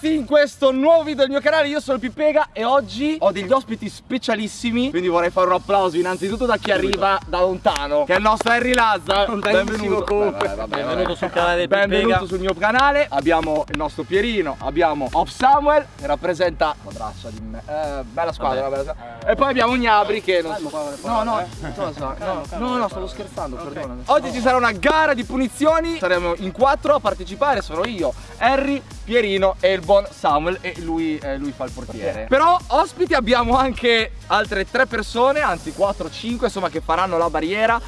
ragazzi in questo nuovo video del mio canale io sono Pipega e oggi ho degli ospiti specialissimi Quindi vorrei fare un applauso innanzitutto da chi arriva da lontano Che è il nostro Harry Lazza Benvenuto comunque. Vabbè, vabbè, Benvenuto vabbè. sul canale del Benvenuto Pipega. sul mio canale Abbiamo il nostro Pierino Abbiamo Off Samuel Che rappresenta la braccia di me eh, Bella squadra, bella squadra. E poi abbiamo Gnabri che non so No no? No no no stavo scherzando perdonami Oggi ci sarà una gara di punizioni Saremo in quattro a partecipare Sono io, Harry, Pierino e il buon Samuel E lui, eh, lui fa il portiere. Però ospiti abbiamo anche altre tre persone Anzi 4-5 insomma che faranno la barriera.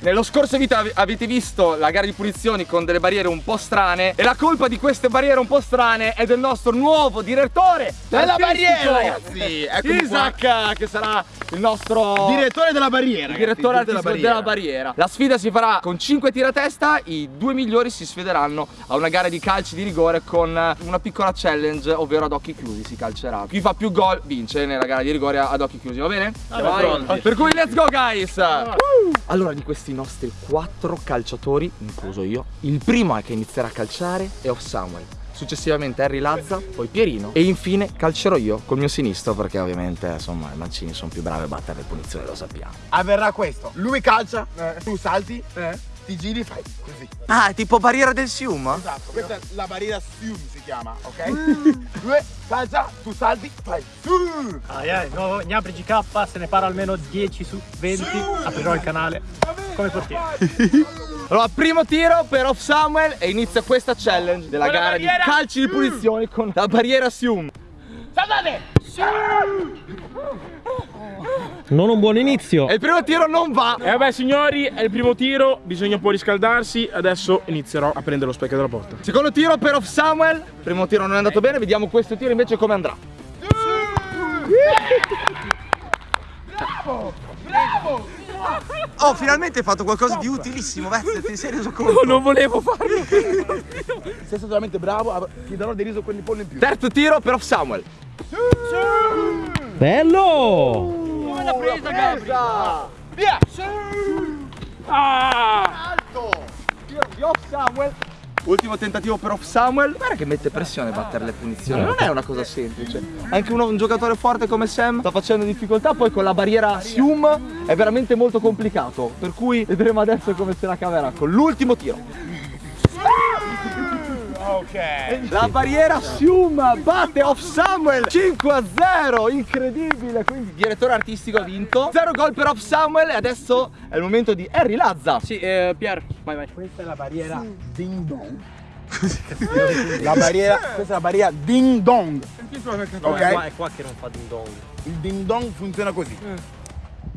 Nello scorso video ave- avete visto la gara di punizioni con delle barriere un po' strane E la colpa di queste barriere un po' strane è del nostro nuovo direttore Della barriera, ragazzi. Eccomi Isaac che sarà il nostro Direttore della barriera. il direttore ragazzi, artistico della barriera. La sfida si farà con 5 tiri a testa, i due migliori si sfideranno a una gara di calci di rigore con una piccola challenge, ovvero ad occhi chiusi si calcerà. Chi fa più gol vince nella gara di rigore ad occhi chiusi, va bene? Pronti. Per cui let's go guys! Allora di questi nostri quattro calciatori, incluso io, il primo che inizierà a calciare è Off Samuel. Successivamente Harry Lazza, poi Pierino e infine calcerò io col mio sinistro perché ovviamente insomma i mancini sono più bravi a battere le punizioni, lo sappiamo. Avverrà questo. Lui calcia, tu salti, ti giri, fai così. Ah, è tipo barriera del Sium? Esatto. Questa è la barriera Sium si chiama, ok? Lui calcia, tu salti, fai su. Ai ai, nuovo Gnabri GK, se ne parla almeno 10 su 20, aprirò il canale come portiere. Allora, primo tiro per Off Samuel e inizia questa challenge della gara barriera. di calci di punizioni con la barriera Sium. Non un buon inizio. E il primo tiro non va. E vabbè signori, è il primo tiro, bisogna un po' riscaldarsi, adesso inizierò a prendere lo specchio della porta. Secondo tiro per Off Samuel. Primo tiro non è andato bene, vediamo questo tiro invece come andrà. Oh, finalmente hai fatto qualcosa di utilissimo, Vezze, ti sei reso conto? non volevo farlo! Sei stato veramente bravo, av- ti darò dei riso quelli pollo in più. Terzo tiro per Off Samuel. Bello! Via! Alto! Tiro di Off Samuel. Ultimo tentativo per Off Samuel. Guarda che mette pressione battere le punizioni. Non è una cosa semplice. Anche uno- un giocatore forte come Sam sta facendo difficoltà. Poi con la barriera Sium è veramente molto complicato. Per cui vedremo adesso come se la caverà con l'ultimo tiro. Ok. La barriera Sium batte Off Samuel 5 a 0, incredibile. Quindi il direttore artistico ha vinto. 0 gol per Off Samuel e adesso è il momento di Harry Lazza. Sì, eh, Pier, vai vai. Questa è la barriera ding dong. la barriera, questa è la barriera ding dong. Ok. Ok? Qua, è qua che non fa ding dong. Il ding dong funziona così.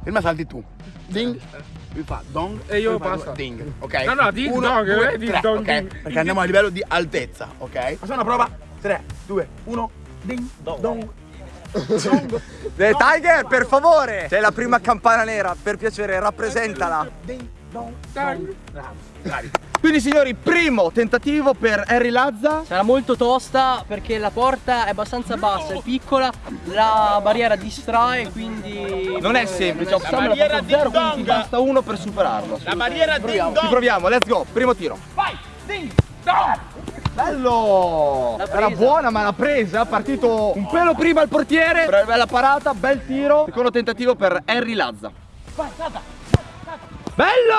Prima salti tu. Ding. Lui fa dong E io basta. Ding, ok? No, no, ding Uno, dong, due, eh, ding tre, dong, ok? ding. Perché andiamo a livello di altezza, ok? Facciamo una prova. 3, 2, 1. Ding dong. Eh, Tiger, per favore! Sei la prima campana nera, per piacere, rappresentala. Ding Bravi. Quindi signori, primo tentativo per Harry Lazza. Sarà molto tosta perché la porta è abbastanza bassa, è piccola, la barriera distrae, quindi... Non è semplice, Off Samuel ha barriera fatto 0, ding quindi basta uno per superarlo. La barriera ding Ci dong. proviamo, let's go, primo tiro. Vai. Ding dong. Bello! Era buona ma l'ha presa, è partito un pelo prima il portiere. Bella parata, bel tiro. Secondo tentativo per Harry Lazza. Bello!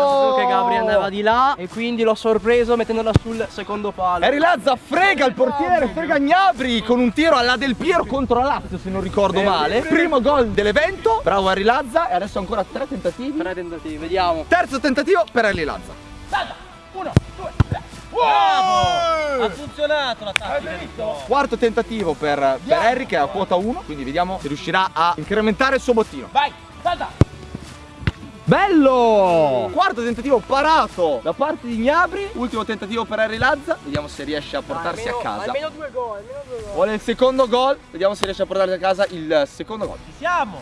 Ho saputo che Gabri andava di là e quindi l'ho sorpreso mettendola sul secondo palo. Harry Lazza frega il portiere, frega Gnabri con un tiro alla Del Piero contro la Lazio se non ricordo male. Primo gol dell'evento, bravo Harry Lazza e adesso ancora tre tentativi. Tre tentativi, vediamo. Terzo tentativo per Harry Lazza. Ha funzionato la tattica Quarto tentativo per, per Harry che è a quota 1, quindi vediamo se riuscirà a incrementare il suo bottino. Vai. Salta. Bello! Quarto tentativo parato da parte di Gnabri. Ultimo tentativo per Harry Lazza. Vediamo se riesce a portarsi a casa. Almeno due gol, almeno due gol. Vuole il secondo gol. Vediamo se riesce a portarsi a casa il secondo gol. Siamo!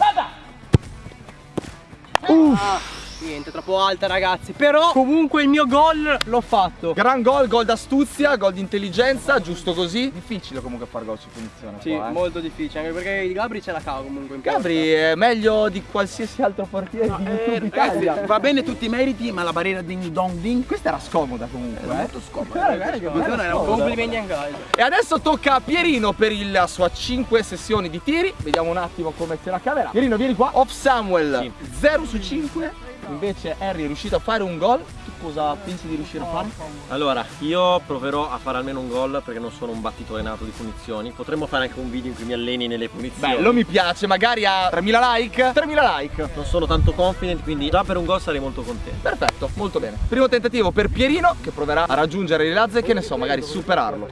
Niente, troppo alta ragazzi. Però comunque il mio gol l'ho fatto. Gran gol, gol d'astuzia, gol di intelligenza, giusto così. Difficile comunque fare gol su punizione. Sì, qua, eh. molto difficile, anche perché il Gabri ce la cava comunque in. Gabri è meglio di qualsiasi altro portiere di YouTube Italia. Va bene tutti i meriti, ma la barriera ding dong ding Questa era scomoda comunque, eh. molto scomoda. Guarda che Era era un complimenti anche. E adesso tocca a Pierino per la sua 5 sessioni di tiri. Vediamo un attimo come se la caverà. Pierino, vieni qua. Off Samuel 0 su 5. Invece Harry è riuscito a fare un gol. Tu cosa pensi di riuscire a fare? Allora, io proverò a fare almeno un gol perché non sono un battitore nato di punizioni. Potremmo fare anche un video in cui mi alleni nelle punizioni. Bello, mi piace. Magari a 3000 like. 3000 like. Non sono tanto confident, quindi già per un gol sarei molto contento. Perfetto, molto bene. Primo tentativo per Pierino che proverà a raggiungere le lazze che ne so, magari superarlo.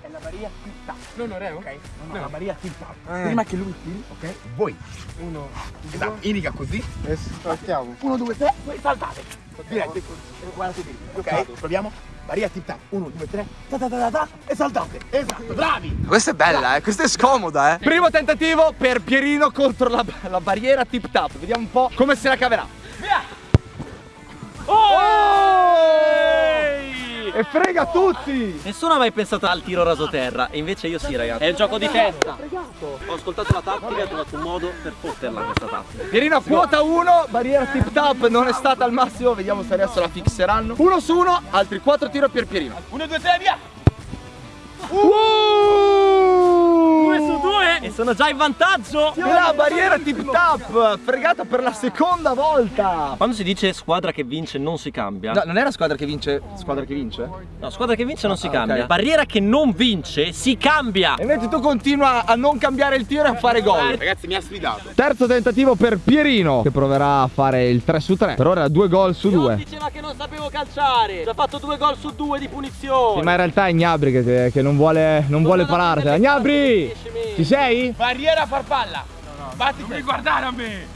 No, no, re, ok? No, la barriera tip tap. Prima che lui tiri, ok? Voi. Uno, esatto, indica così. E saltiamo. Uno, due, tre, poi saltate. Diretto. Guardate lì. Ok, proviamo. Barriera tip tap. Uno, due, tre. Ta ta ta ta ta. E saltate. Esatto, bravi. Questa è bella, eh. Questa è scomoda, eh. Primo tentativo per Pierino contro la, la barriera tip tap. Vediamo un po' come se la caverà. E frega tutti! Nessuno ha mai pensato al tiro rasoterra, e invece io sì, ragazzi. È il gioco di testa. Ho ascoltato la tattica e ho trovato un modo per fotterla questa tattica. Pierino a quota 1, barriera tip tap non è stata al massimo, vediamo se adesso la fixeranno. Uno su uno, altri 4 tiro per Pierino. Uno, due, tre, via. Due su due e sono già in vantaggio. La barriera tip tap, fregata per la seconda volta. Quando si dice squadra che vince non si cambia. No, non era squadra che vince, squadra che vince? No, squadra che vince non si Ah, cambia. Barriera che non vince si cambia. E invece tu continua a non cambiare il tiro e a fare gol. Ragazzi, mi ha sfidato. Terzo tentativo per Pierino che proverà a fare il 3 su 3. Per ora due gol su due. diceva che non sapevo calciare. Ci ha fatto due gol su due di punizione. Sì, ma in realtà è Gnabri che, che non vuole, non vuole parartela. Gnabri! Ci sei? Barriera farfalla. Batti Non mi guardare a me.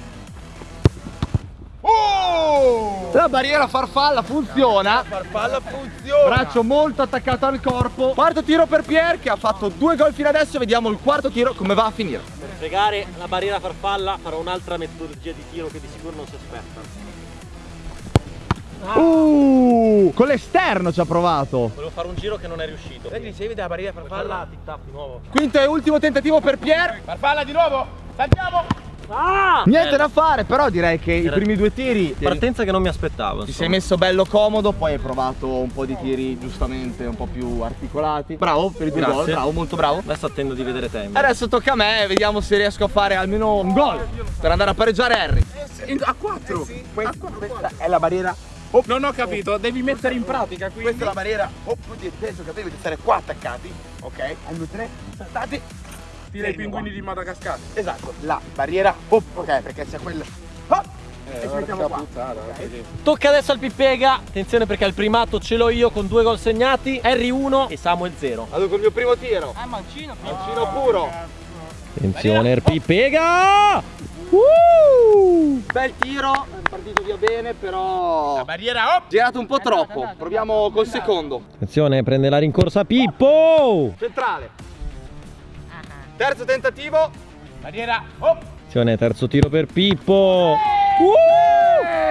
Oh! La barriera farfalla funziona. Farfalla funziona. Braccio molto attaccato al corpo. Quarto tiro per Pier che ha fatto due gol fino adesso. Vediamo il quarto tiro come va a finire. Per fregare la barriera farfalla farò un'altra metodologia di tiro che di sicuro non si aspetta. Uh, con l'esterno ci ha provato. Volevo fare un giro che non è riuscito. Vedi, se vede la barriera farfalla. tic tac di nuovo. Quinto e ultimo tentativo per Pier. Farfalla di nuovo. Saltiamo. Ah! Niente da fare, però direi che i Era- primi due tiri Partenza che non mi aspettavo. Ti insomma. sei messo bello comodo, poi hai provato un po' di tiri giustamente un po' più articolati. Bravo per i due gol, bravo, molto bravo. Adesso attendo di vedere te. invece. Adesso tocca a me, vediamo se riesco a fare almeno un gol per andare a pareggiare Harry. A 4. Questa è la barriera. Non ho capito, devi mettere in pratica quindi. Questa è la barriera. Oh, di penso che dovete stare qua attaccati. Ok? Hanno tre. Saltate. Tira i pinguini di Madagascar. Esatto. La barriera. Oh, ok, perché c'è quella. Oh! e ci mettiamo qua. Tocca adesso al Pippega. Attenzione perché al primato ce l'ho io con due gol segnati. Harry 1 e Samuel 0. Vado col mio primo tiro. Ah, mancino. Mancino puro. Attenzione, il Pippega! Bel tiro, via bene, però La barriera. Oh! girato un po' troppo. Proviamo col secondo. Attenzione, prende la rincorsa Pippo! Centrale. Terzo tentativo. Barriera. Oh! Attenzione, terzo tiro per Pippo! Uh!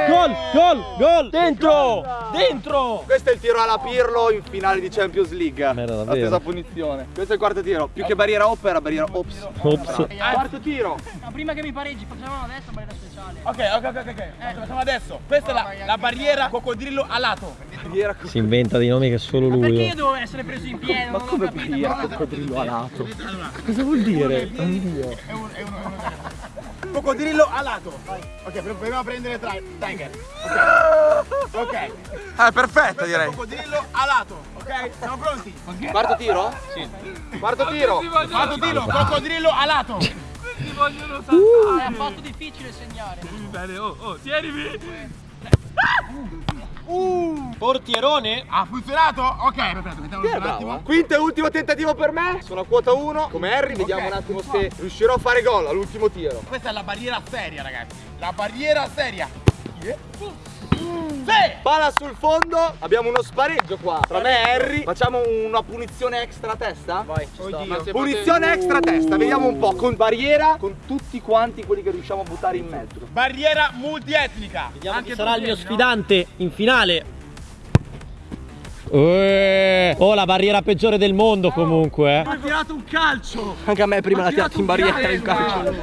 Gol, gol, gol! Dentro! Dentro! Questo è il tiro alla Pirlo in finale di Champions League. Merda, davvero. Attesa punizione. Questo è il quarto tiro. Più che barriera op era barriera ops. Ops. Quarto tiro. Ma prima che mi pareggi, facciamo adesso barriera speciale. Ok, ok, ok, ok. Facciamo adesso. Questa è la, la barriera coccodrillo a lato. Barriera Si inventa dei nomi che solo Ma perché lui. io devo essere preso in piedi? Ma come barriera coccodrillo alato? Cosa vuol dire? Coccodrillo a lato. Ok, proviamo a prendere tra Tiger. Ok. Ok. Eh, perfetta direi. Coccodrillo a lato. Ok? Siamo pronti? Quarto tiro? Sì. Quarto tiro. Fatto tiro, coccodrillo a lato. Ah, è fatto difficile segnare. Portierone? Ha funzionato? Ok, aspetta, mettiamo un attimo. Quinto e ultimo tentativo per me. Sono a quota 1 come Harry. Vediamo Ok. un attimo se riuscirò a fare gol all'ultimo tiro. Questa è la barriera seria, ragazzi. La barriera seria. Palla sul fondo, abbiamo uno spareggio qua tra me e Harry. Facciamo una punizione extra a testa? Vai. Punizione extra a testa, vediamo un po' con barriera, con tutti quanti quelli che riusciamo a buttare in mezzo. Barriera multietnica. Vediamo chi sarà il mio sfidante in finale. Eh, Oh, la barriera peggiore del mondo comunque. eh. Ha tirato un calcio! Anche a me prima l'ha tirato in barriera in calcio.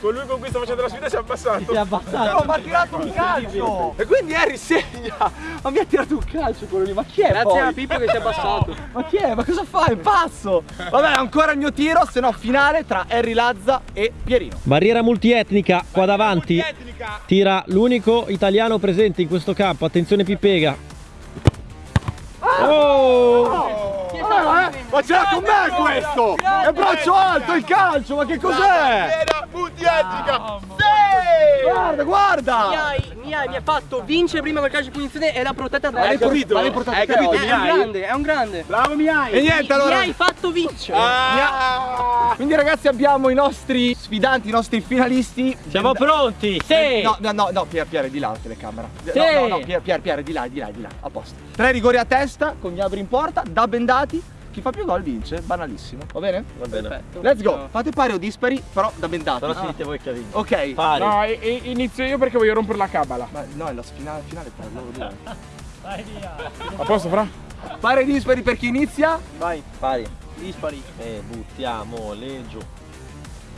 Con lui con cui sto facendo la sfida si è abbassato. Si è abbassato. No, ma ha tirato un calcio! E quindi Harry segna! Ma mi ha tirato un calcio quello lì, ma chi è Grazie poi? a Pippo che si è abbassato. Ma chi è? Ma cosa fa? È pazzo! Vabbè, ancora il mio tiro, se no finale tra Harry Lazza e Pierino. Barriera multietnica qua davanti. Multietnica. Tira l'unico italiano presente in questo campo. Attenzione Pipega. Oh! Ma ce l'ha con me questo! È braccio alto il calcio, ma che cos'è? Multietnica. Guarda, Mi guarda! hai, mi hai, mi hai fatto vincere prima col calcio di punizione e l'ha protetta da Hai capito? Hai capito? È un grande, è un grande. Bravo Miai. E niente Mi allora. hai fatto vincere. Ah. Quindi ragazzi abbiamo i nostri sfidanti, i nostri finalisti. Siamo pronti? Sì! No, no, no, no, Pier, Pier, di là la telecamera. Sì. No, no, no, Pier, Pier, Pier, di là, di là, di là, a posto. Tre rigori a testa, con gli abri in porta, da bendati. Chi fa più gol vince, banalissimo. Va bene? Va bene. Perfetto. Let's go. Fate pari o dispari, però da bendati. Però si dite voi che ha vinto. Ok. Pari. No, e- e- inizio io perché voglio rompere la cabala. Ma no, è la finale, finale per loro due. A posto, fra? Pari o dispari per chi inizia? Vai, Pari. Dispari. E buttiamo le giù.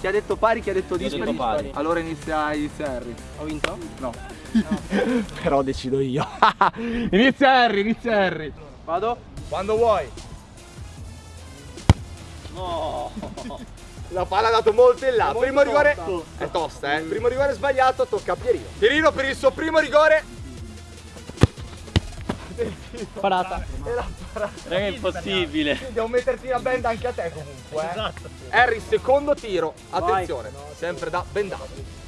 Chi ha detto pari, chi ha detto dispari? detto pari. Allora inizia, inizia Harry. Ho vinto? No. Però decido io. inizia Harry, inizia Harry. Vado? Quando vuoi. No. La palla ha dato molto in là. Primo rigore è tosta, eh. Primo rigore sbagliato, tocca a Pierino. Pierino per il suo primo rigore. Parata. Raga, è impossibile. Devo metterti la benda anche a te comunque. Eh. Esatto. Harry, secondo tiro. Attenzione, sempre da bendato.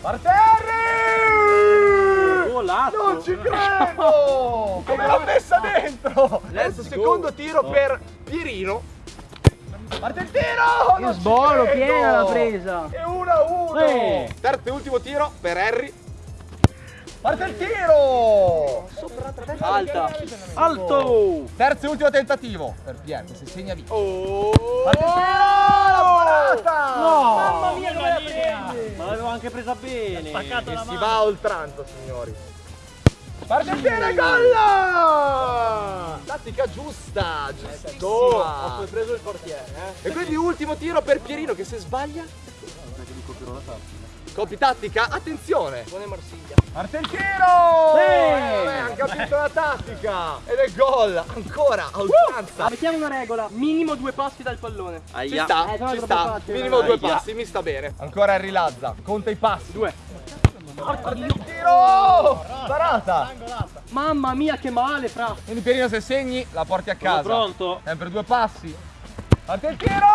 Parte Harry! Non ci credo! Come l'ha messa dentro! Adesso secondo tiro per Pierino. Parte il tiro! Ci sbolo, piena la presa. E 1 a 1! Eh. Terzo e ultimo tiro per Harry. Parte il tiro! Alta. Alto! Terzo e ultimo tentativo per Pier, che se segna via. Oh. Parte il tiro! La parata! No! Mamma mia, come la prendi? Ma l'avevo anche presa bene. E si va a oltranza, signori. Parte il tiro e gol! Tattica giusta, giustissima. Ho preso il portiere, eh. E quindi ultimo tiro per Pierino che se sbaglia. Copy tattica, attenzione! Buone Marsiglia. Parte il tiro! Eh, ha capito la tattica! Ed è gol! Ancora a oltranza! Mettiamo una regola. Minimo due passi dal pallone. Ci Aia. sta, Eh, ci sta. facile, Minimo due Aia. passi, mi sta bene. Ancora Harry Lazza, conta i passi. Due. Parte il tiro! Parata! Mamma mia, che male, fra. Quindi Pierino se segni la porti a casa. Sono pronto? Sempre due passi. Parte il tiro!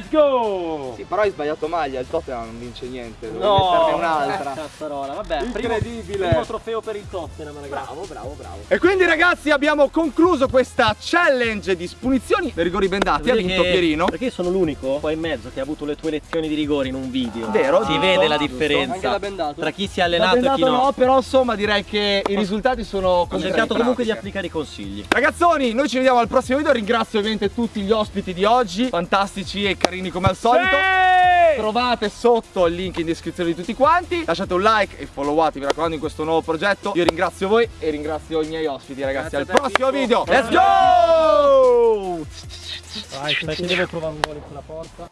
Let's go! Sì, però hai sbagliato maglia, il Tottenham non vince niente, devi No, metterne un'altra. Cazzarola, vabbè, Incredibile. Primo, primo trofeo per il Tottenham, ragazzi. Bravo, bravo, bravo. E quindi ragazzi abbiamo concluso questa challenge di spunizioni per rigori bendati. Ha vinto che- Pierino. Perché sono l'unico qua in mezzo che ha avuto le tue lezioni di rigore in un video. Vero, Si giusto, vede la differenza tra chi si è allenato e chi no. no, però insomma direi che i risultati sono Ho concreti. cercato comunque di applicare i consigli. Ragazzoni, noi ci vediamo al prossimo video. Ringrazio ovviamente tutti gli ospiti di oggi, fantastici e carini come al solito. Trovate sotto il link in descrizione di tutti quanti. Lasciate un like e followate, mi raccomando, in questo nuovo progetto. Io ringrazio voi e ringrazio i miei ospiti, ragazzi. Grazie al prossimo video. Let's go! Vai, aspetta che devo provare un gol in quella porta.